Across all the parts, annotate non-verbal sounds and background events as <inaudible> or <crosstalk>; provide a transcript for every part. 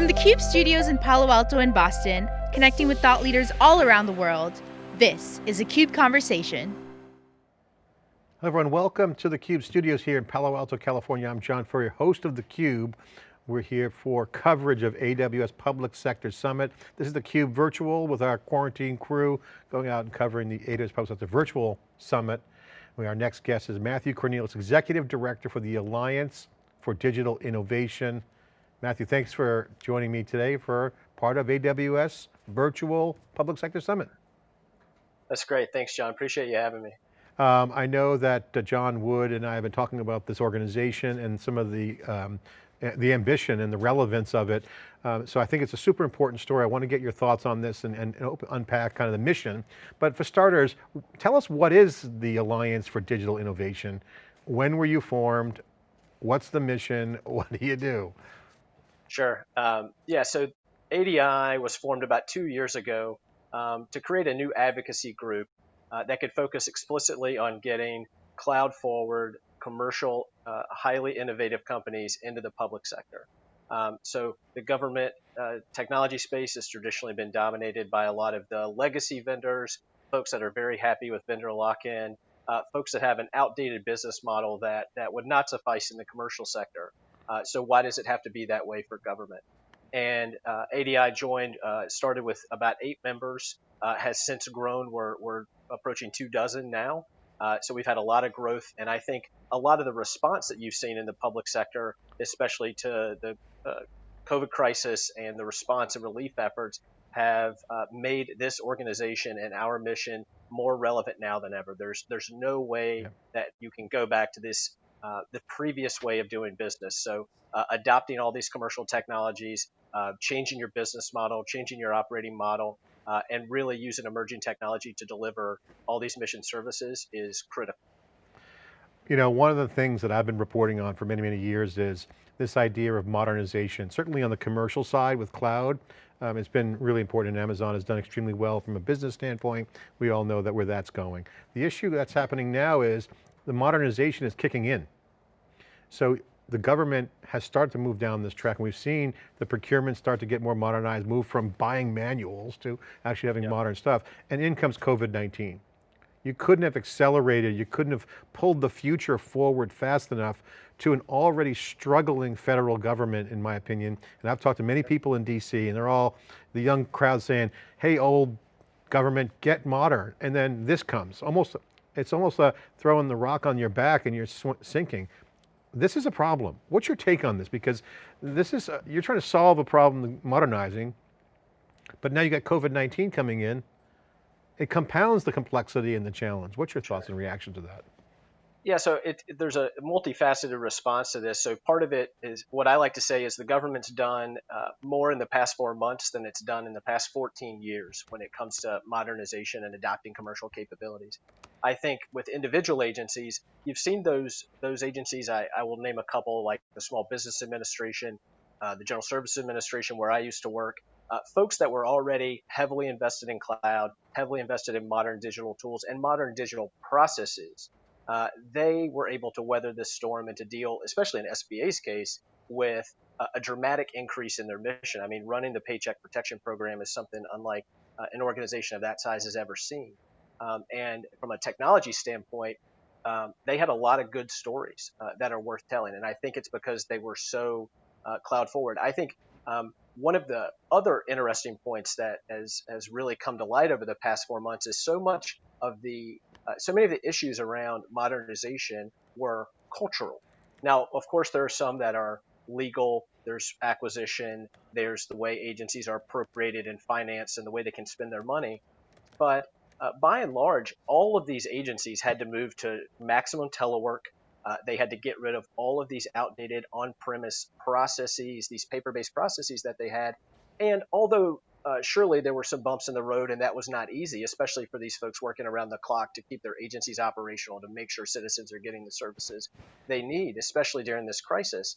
From the CUBE studios in Palo Alto and Boston, connecting with thought leaders all around the world, this is a CUBE Conversation. Hello everyone, welcome to the CUBE studios here in Palo Alto, California. I'm John Furrier, host of the Cube. We're here for coverage of AWS Public Sector Summit. This is the Cube virtual with our quarantine crew going out and covering the AWS Public Sector Virtual Summit. Our next guest is Matthew Cornelius, Executive Director for the Alliance for Digital Innovation. Matthew, thanks for joining me today for part of AWS Virtual Public Sector Summit. That's great, thanks John, appreciate you having me. Um, I know that uh, John Wood and I have been talking about this organization and some of the, um, the ambition and the relevance of it. Um, so I think it's a super important story. I want to get your thoughts on this and, and, and unpack kind of the mission. But for starters, tell us what is the Alliance for Digital Innovation? When were you formed? What's the mission? <laughs> What do you do? Sure. Um, yeah, so ADI was formed about two years ago um, to create a new advocacy group uh, that could focus explicitly on getting cloud forward, commercial, uh, highly innovative companies into the public sector. Um, so the government uh, technology space has traditionally been dominated by a lot of the legacy vendors, folks that are very happy with vendor lock-in, uh, folks that have an outdated business model that, that would not suffice in the commercial sector. Uh, so why does it have to be that way for government? And uh, ADI joined, uh, started with about eight members, uh, has since grown. We're, we're approaching two dozen now. Uh, so we've had a lot of growth, and I think a lot of the response that you've seen in the public sector, especially to the COVID crisis and the response and relief efforts, have uh, made this organization and our mission more relevant now than ever. There's there's no way yeah. that you can go back to this uh, the previous way of doing business. So uh, adopting all these commercial technologies, uh, changing your business model, changing your operating model, uh, and really using emerging technology to deliver all these mission services is critical. You know, one of the things that I've been reporting on for many, many years is this idea of modernization, certainly on the commercial side with cloud, um, it's been really important and Amazon has done extremely well from a business standpoint. We all know that where that's going. The issue that's happening now is the modernization is kicking in. So the government has started to move down this track and we've seen the procurement start to get more modernized, move from buying manuals to actually having yep. modern stuff. And in comes COVID-19. You couldn't have accelerated, you couldn't have pulled the future forward fast enough to an already struggling federal government, in my opinion. And I've talked to many people in DC and they're all, the young crowd saying, hey, old government, get modern. And then this comes, almost it's almost a throwing the rock on your back and you're sinking. This is a problem. What's your take on this? Because this is, a, you're trying to solve a problem modernizing, but now you got COVID-19 coming in. It compounds the complexity and the challenge. What's your thoughts and reaction to that? Yeah, so it, there's a multifaceted response to this. So part of it is what I like to say is the government's done uh, more in the past four months than it's done in the past 14 years when it comes to modernization and adopting commercial capabilities. I think with individual agencies, you've seen those those agencies. I, I will name a couple like the Small Business Administration, uh, the General Services Administration, where I used to work. Uh, folks that were already heavily invested in cloud, heavily invested in modern digital tools and modern digital processes uh, they were able to weather this storm and to deal, especially in SBA's case, with a, a, dramatic increase in their mission. I mean, running the Paycheck Protection Program is something unlike uh, an organization of that size has ever seen. Um, and from a technology standpoint, um, they had a lot of good stories uh, that are worth telling. And I think it's because they were so uh, cloud forward. I think um, one of the other interesting points that has, has really come to light over the past four months is so much of the uh, so many of the issues around modernization were cultural. Now, of course, there are some that are legal. There's acquisition. There's the way agencies are appropriated and financed and the way they can spend their money. But uh, by and large, all of these agencies had to move to maximum telework. Uh, they had to get rid of all of these outdated on-premise processes, these paper-based processes that they had. And although uh, surely there were some bumps in the road, and that was not easy, especially for these folks working around the clock to keep their agencies operational, to make sure citizens are getting the services they need, especially during this crisis.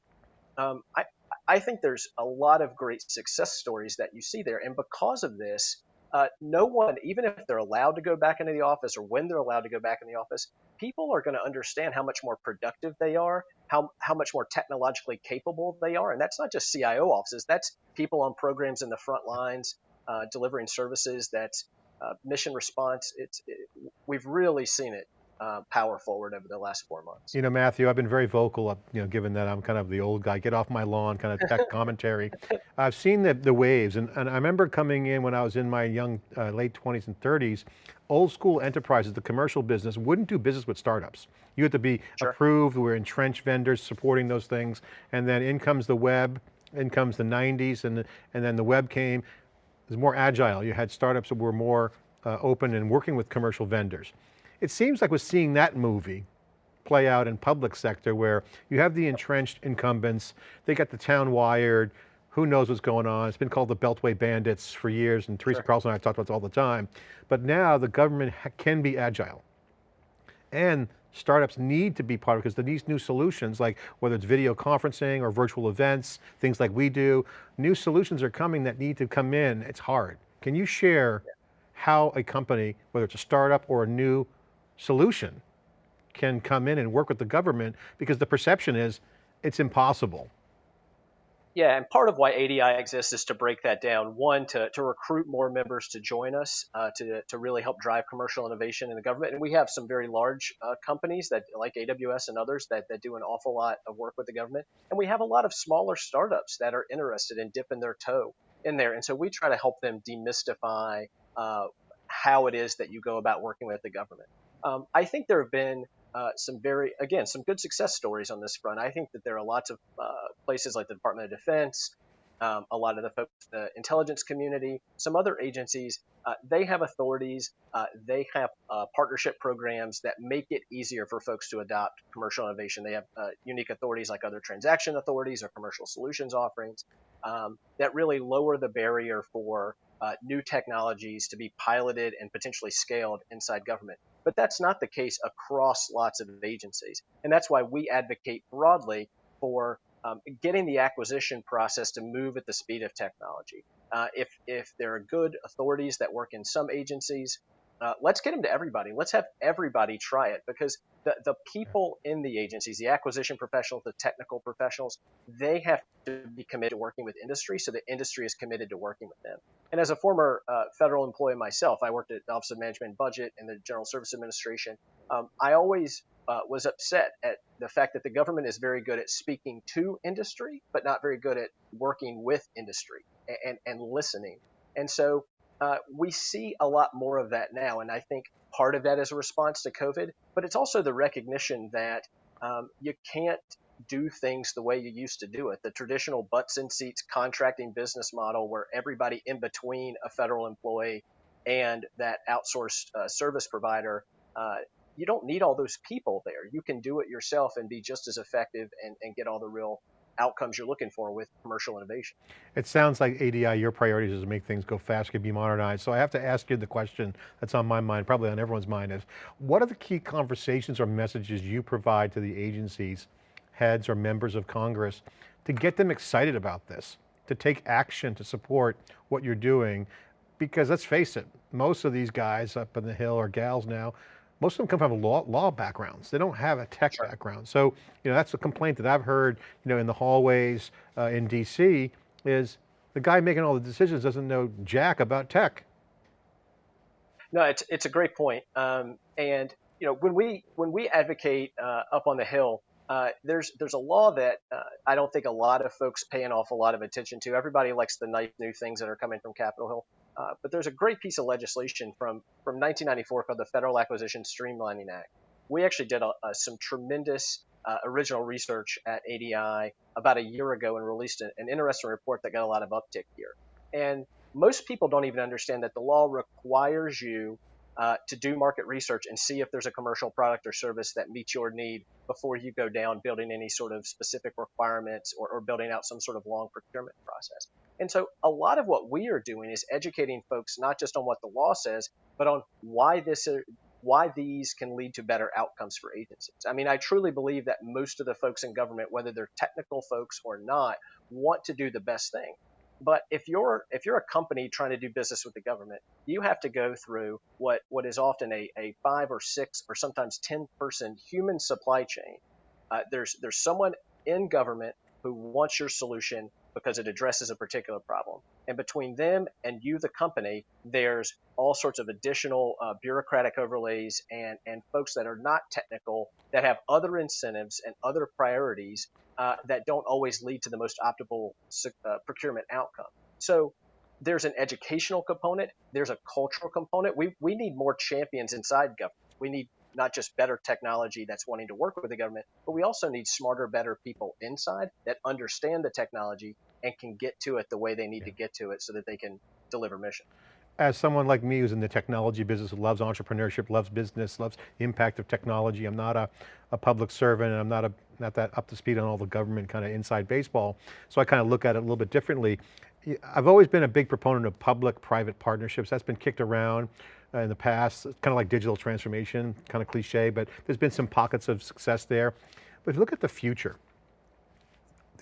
Um, I, I think there's a lot of great success stories that you see there, and because of this, uh, no one, even if they're allowed to go back into the office or when they're allowed to go back in the office, people are going to understand how much more productive they are, how, how much more technologically capable they are. And that's not just CIO offices, that's people on programs in the front lines uh, delivering services, that's uh, mission response. It's, it, we've really seen it uh, power forward over the last four months. You know, Matthew, I've been very vocal, you know, given that I'm kind of the old guy, get off my lawn kind of tech <laughs> commentary. I've seen the, the waves and, and I remember coming in when I was in my young, uh, late 20s and 30s, old school enterprises, the commercial business wouldn't do business with startups. You had to be sure. approved, we're entrenched vendors supporting those things. And then in comes the web, in comes the 90s and, and then the web came. It was more agile. You had startups that were more uh, open and working with commercial vendors. It seems like we're seeing that movie play out in public sector where you have the entrenched incumbents, they got the town wired, who knows what's going on. It's been called the Beltway Bandits for years and Teresa sure. Carlson and I talked about this all the time. But now the government can be agile. And startups need to be part of it because these new solutions, like whether it's video conferencing or virtual events, things like we do, new solutions are coming that need to come in. It's hard. Can you share how a company, whether it's a startup or a new solution can come in and work with the government because the perception is it's impossible. Yeah, and part of why ADI exists is to break that down. One, to, to recruit more members to join us, uh, to, to really help drive commercial innovation in the government. And we have some very large uh, companies that, like AWS and others, that, that do an awful lot of work with the government. And we have a lot of smaller startups that are interested in dipping their toe in there. And so we try to help them demystify uh, how it is that you go about working with the government. Um, I think there have been uh, some very, again, some good success stories on this front. I think that there are lots of uh, places like the Department of Defense, um, a lot of the folks, the intelligence community, some other agencies, uh, they have authorities, uh, they have uh, partnership programs that make it easier for folks to adopt commercial innovation. They have uh, unique authorities like other transaction authorities or commercial solutions offerings um, that really lower the barrier for uh, new technologies to be piloted and potentially scaled inside government. But that's not the case across lots of agencies. And that's why we advocate broadly for um, getting the acquisition process to move at the speed of technology. Uh, if, if there are good authorities that work in some agencies, uh, let's get them to everybody. Let's have everybody try it because the, the people in the agencies, the acquisition professionals, the technical professionals, they have to be committed to working with industry. So the industry is committed to working with them. And as a former uh, federal employee myself, I worked at the Office of Management and Budget and the General Service Administration. Um, I always uh, was upset at the fact that the government is very good at speaking to industry, but not very good at working with industry and, and, and listening. And so uh, we see a lot more of that now. And I think part of that is a response to COVID, but it's also the recognition that um, you can't do things the way you used to do it. The traditional butts in seats contracting business model where everybody in between a federal employee and that outsourced uh, service provider, uh, you don't need all those people there. You can do it yourself and be just as effective and, and get all the real outcomes you're looking for with commercial innovation. It sounds like ADI, your priorities is to make things go faster, be modernized. So I have to ask you the question that's on my mind, probably on everyone's mind is, what are the key conversations or messages you provide to the agencies, heads or members of Congress to get them excited about this, to take action to support what you're doing? Because let's face it, most of these guys up in the Hill or gals now, most of them come from law, law backgrounds. They don't have a tech sure. background. So, you know, that's a complaint that I've heard, you know, in the hallways uh, in DC is the guy making all the decisions doesn't know jack about tech. No, it's, it's a great point. Um, and, you know, when we, when we advocate uh, up on the Hill, uh, there's there's a law that uh, I don't think a lot of folks pay an awful lot of attention to. Everybody likes the nice new things that are coming from Capitol Hill. Uh, but there's a great piece of legislation from, from 1994 called the Federal Acquisition Streamlining Act. We actually did a, a, some tremendous uh, original research at ADI about a year ago and released an interesting report that got a lot of uptick here. And most people don't even understand that the law requires you uh, to do market research and see if there's a commercial product or service that meets your need before you go down building any sort of specific requirements or, or building out some sort of long procurement process. And so a lot of what we are doing is educating folks not just on what the law says, but on why this is, why these can lead to better outcomes for agencies. I mean, I truly believe that most of the folks in government, whether they're technical folks or not, want to do the best thing but if you're if you're a company trying to do business with the government, you have to go through what what is often a, a five or six or sometimes ten person human supply chain. Uh, there's there's someone in government who wants your solution because it addresses a particular problem. And between them and you, the company, there's all sorts of additional uh, bureaucratic overlays and, and folks that are not technical that have other incentives and other priorities uh, that don't always lead to the most optimal uh, procurement outcome. So there's an educational component, there's a cultural component. We, we need more champions inside government. We need not just better technology that's wanting to work with the government, but we also need smarter, better people inside that understand the technology and can get to it the way they need yeah. to get to it so that they can deliver mission. As someone like me who's in the technology business, who loves entrepreneurship, loves business, loves impact of technology, I'm not a, a public servant and I'm not, a, not that up to speed on all the government kind of inside baseball, so I kind of look at it a little bit differently. I've always been a big proponent of public-private partnerships. That's been kicked around uh, in the past, kind of like digital transformation, kind of cliche, but there's been some pockets of success there. But if you look at the future,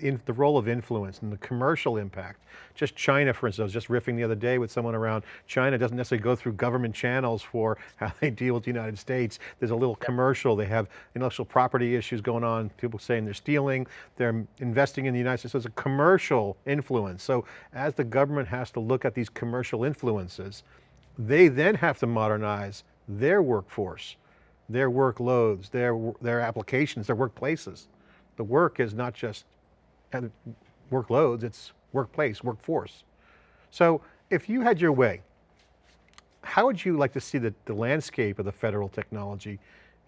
in the role of influence and the commercial impact. Just China, for instance, I was just riffing the other day with someone around China doesn't necessarily go through government channels for <laughs> how they deal with the United States. There's a little commercial, they have intellectual property issues going on, people saying they're stealing, they're investing in the United States. So it's a commercial influence. So as the government has to look at these commercial influences, they then have to modernize their workforce, their workloads, their, their applications, their workplaces. The work is not just workloads, it's workplace, workforce. So if you had your way, how would you like to see the, the landscape of the federal technology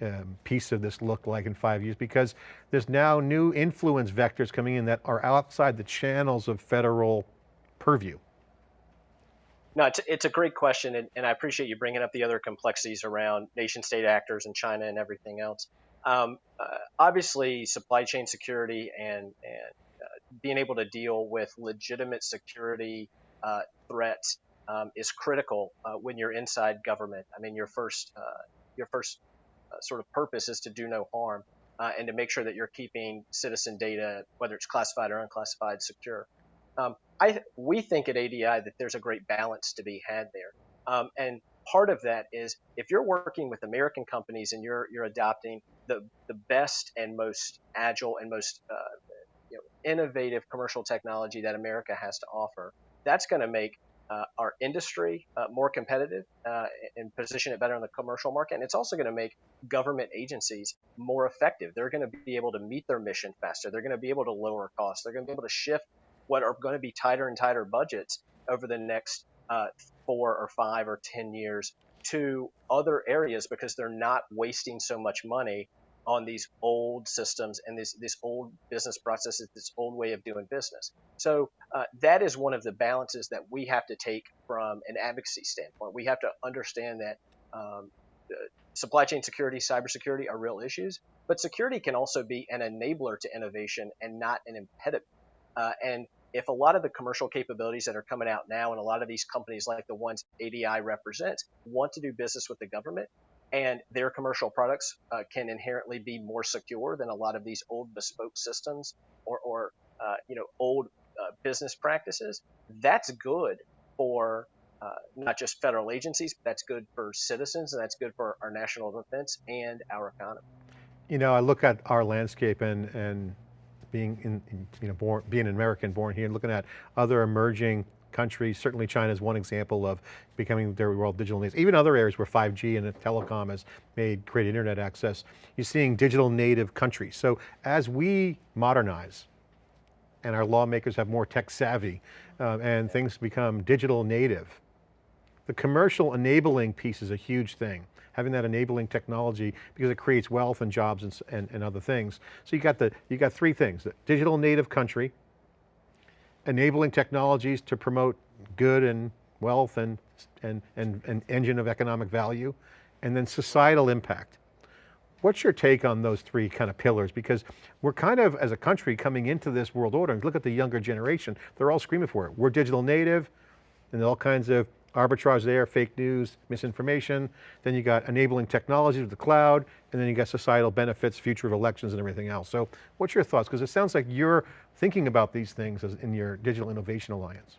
um, piece of this look like in five years? Because there's now new influence vectors coming in that are outside the channels of federal purview. No, it's, it's a great question, and, and I appreciate you bringing up the other complexities around nation state actors and China and everything else. Um, uh, obviously, supply chain security and, and being able to deal with legitimate security uh, threats um, is critical uh, when you're inside government. I mean, your first uh, your first uh, sort of purpose is to do no harm uh, and to make sure that you're keeping citizen data, whether it's classified or unclassified, secure. Um, I we think at ADI that there's a great balance to be had there, um, and part of that is if you're working with American companies and you're you're adopting the the best and most agile and most uh, you know, innovative commercial technology that America has to offer. That's going to make uh, our industry uh, more competitive uh, and position it better in the commercial market. And it's also going to make government agencies more effective. They're going to be able to meet their mission faster. They're going to be able to lower costs. They're going to be able to shift what are going to be tighter and tighter budgets over the next uh, four or five or 10 years to other areas because they're not wasting so much money on these old systems and this this old business processes, this old way of doing business. So uh, that is one of the balances that we have to take from an advocacy standpoint. We have to understand that um, supply chain security, cybersecurity are real issues, but security can also be an enabler to innovation and not an impediment. Uh, and if a lot of the commercial capabilities that are coming out now and a lot of these companies like the ones ADI represents want to do business with the government, and their commercial products uh, can inherently be more secure than a lot of these old bespoke systems or, or uh, you know old uh, business practices. That's good for uh, not just federal agencies, but that's good for citizens, and that's good for our national defense and our economy. You know, I look at our landscape and and being in, you know born being an American born here and looking at other emerging countries. Certainly China is one example of becoming their world digital natives. Even other areas where 5G and telecom has made great internet access, you're seeing digital native countries. So as we modernize and our lawmakers have more tech savvy uh, and things become digital native, the commercial enabling piece is a huge thing. Having that enabling technology because it creates wealth and jobs and, and, and other things. So you got the, you got three things, the digital native country, enabling technologies to promote good and wealth and, and, and, and engine of economic value, and then societal impact. What's your take on those three kind of pillars? Because we're kind of, as a country, coming into this world order, and look at the younger generation, they're all screaming for it. We're digital native, and all kinds of arbitrage there, fake news, misinformation. Then you got enabling technology with the cloud, and then you got societal benefits, future of elections and everything else. So what's your thoughts? Because it sounds like you're thinking about these things as in your Digital Innovation Alliance.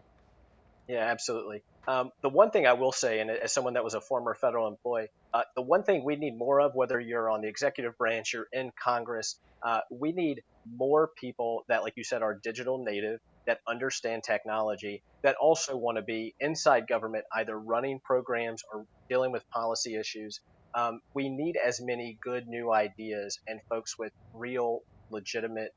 Yeah, absolutely. Um, the one thing I will say, and as someone that was a former federal employee, uh, the one thing we need more of, whether you're on the executive branch, you're in Congress, uh, we need more people that, like you said, are digital native, that understand technology, that also want to be inside government, either running programs or dealing with policy issues. Um, we need as many good new ideas and folks with real, legitimate,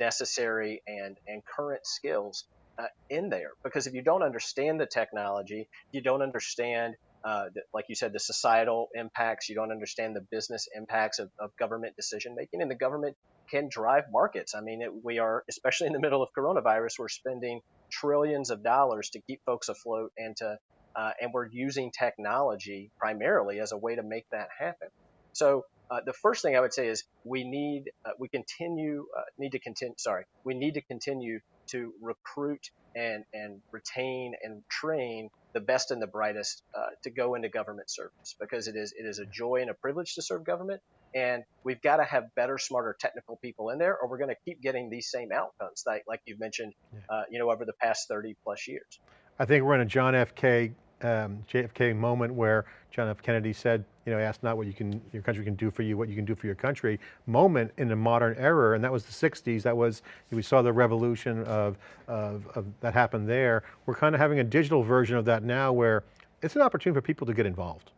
necessary, and, and current skills uh, in there. Because if you don't understand the technology, you don't understand uh, the, like you said, the societal impacts. You don't understand the business impacts of, of government decision making, and the government can drive markets. I mean, it, we are, especially in the middle of coronavirus, we're spending trillions of dollars to keep folks afloat and to, uh, and we're using technology primarily as a way to make that happen. So uh, the first thing I would say is we need, uh, we continue, uh, need to continue, sorry, we need to continue to recruit and, and retain and train the best and the brightest uh, to go into government service because it is it is a joy and a privilege to serve government and we've got to have better smarter technical people in there or we're going to keep getting these same outcomes like, like you've mentioned uh, you know over the past 30 plus years. I think we're in a john f. K um, JFK moment where John F. Kennedy said, you know, ask not what you can, your country can do for you, what you can do for your country, moment in the modern era, and that was the 60s, that was, we saw the revolution of, of, of that happened there. We're kind of having a digital version of that now where it's an opportunity for people to get involved,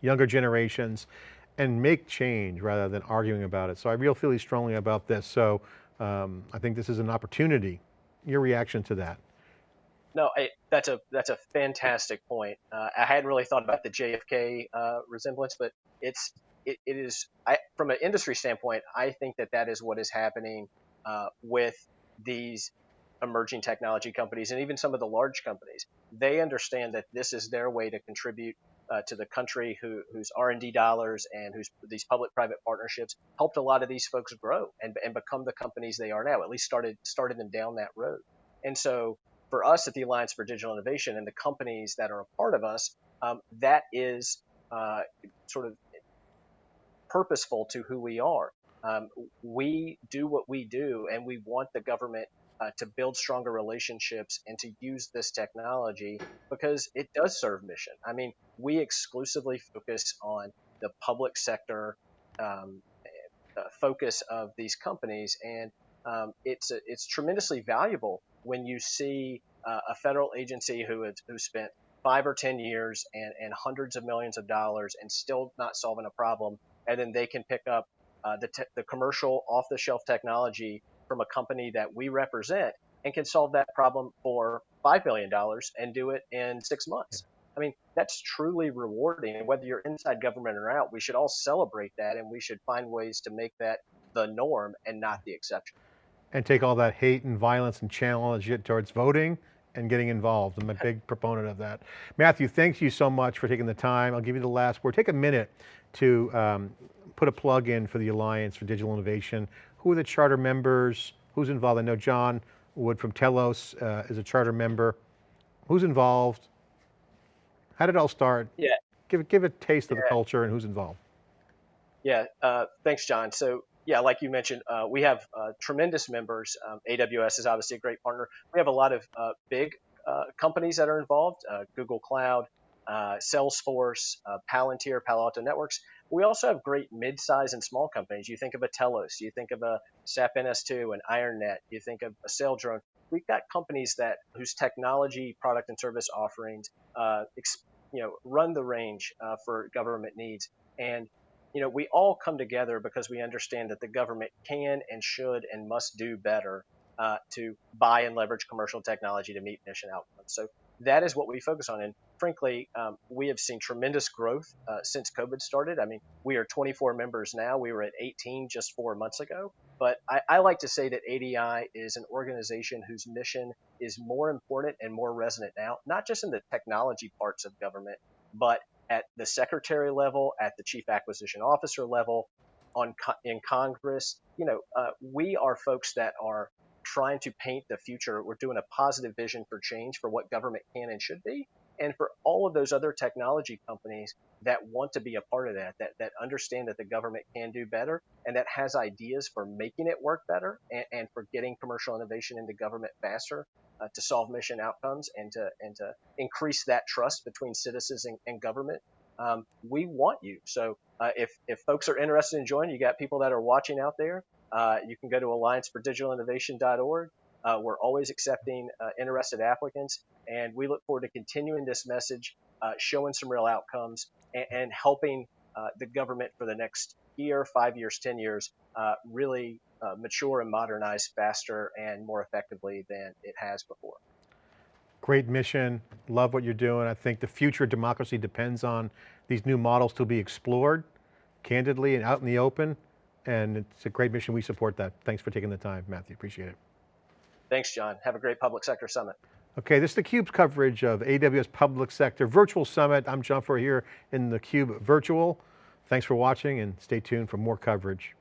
younger generations, and make change rather than arguing about it. So I really feel strongly about this. So um, I think this is an opportunity. Your reaction to that? No, I, that's a that's a fantastic point. Uh, I hadn't really thought about the JFK uh, resemblance, but it's it, it is I, from an industry standpoint. I think that that is what is happening uh, with these emerging technology companies and even some of the large companies. They understand that this is their way to contribute uh, to the country, who, whose R&D dollars and whose these public-private partnerships helped a lot of these folks grow and, and become the companies they are now. At least started started them down that road. And so for us at the Alliance for Digital Innovation and the companies that are a part of us, um, that is uh, sort of purposeful to who we are. Um, we do what we do, and we want the government uh, to build stronger relationships and to use this technology because it does serve mission. I mean, we exclusively focus on the public sector um, uh, focus of these companies, and um, it's it's tremendously valuable when you see uh, a federal agency who has who spent five or ten years and, and hundreds of millions of dollars and still not solving a problem, and then they can pick up uh, the, te- the commercial off-the-shelf technology from a company that we represent and can solve that problem for five billion dollars and do it in six months. I mean, that's truly rewarding. And whether you're inside government or out, we should all celebrate that and we should find ways to make that the norm and not the exception and take all that hate and violence and challenge it towards voting and getting involved. I'm a big proponent of that. Matthew, thank you so much for taking the time. I'll give you the last word. Take a minute to um, put a plug in for the Alliance for Digital Innovation. Who are the charter members? Who's involved? I know John Wood from Telos uh, is a charter member. Who's involved? How did it all start? Yeah. Give, give a taste of the culture and who's involved. Yeah, uh, thanks, John. So yeah, like you mentioned, uh, we have uh, tremendous members. Um, AWS is obviously a great partner. We have a lot of uh, big uh, companies that are involved: uh, Google Cloud, uh, Salesforce, Palantir, Palo Alto Networks. We also have great mid-size and small companies. You think of a Telos, you think of a SAP NS2, an IronNet, you think of a Saildrone. We've got companies that whose technology, product, and service offerings, you know, run the range for government needs. And you know, we all come together because we understand that the government can and should and must do better uh, to buy and leverage commercial technology to meet mission outcomes. So that is what we focus on. And frankly, um, we have seen tremendous growth uh, since COVID started. I mean, we are 24 members now. We were at 18 just four months ago. But I, I like to say that ADI is an organization whose mission is more important and more resonant now, not just in the technology parts of government, but at the secretary level, at the chief acquisition officer level, on in Congress. You know, uh, we are folks that are trying to paint the future. We're doing a positive vision for change for what government can and should be. And for all of those other technology companies that want to be a part of that, that, that understand that the government can do better and that has ideas for making it work better and, and for getting commercial innovation into government faster uh, to solve mission outcomes and to, and to increase that trust between citizens and, and government. Um, we want you. So uh, if, if folks are interested in joining, you got people that are watching out there, uh, you can go to alliancefordigitalinnovation.org. Uh, we're always accepting uh, interested applicants, and we look forward to continuing this message, uh, showing some real outcomes, and, and helping uh, the government for the next year, five years, 10 years, uh, really uh, mature and modernize faster and more effectively than it has before. Great mission, love what you're doing. I think the future of democracy depends on these new models to be explored candidly and out in the open. And it's a great mission, we support that. Thanks for taking the time, Matthew, appreciate it. Thanks, John. Have a great Public Sector Summit. Okay, this is theCUBE's coverage of AWS Public Sector Virtual Summit. I'm John Furrier here in theCUBE Virtual. Thanks for watching and stay tuned for more coverage.